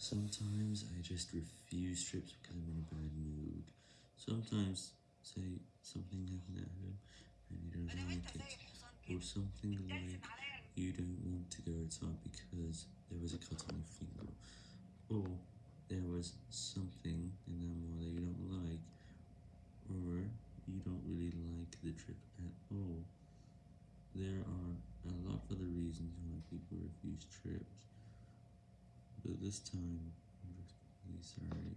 Sometimes I just refuse trips because I'm in a bad mood. Sometimes, say, something happened at home and you don't like it, or something like you don't want to go outside because there was a cut on your finger, or there was something in that mall that you don't like, or you don't really like the trip at all. There are a lot of other reasons why people refuse trips. This time, I'm just really sorry.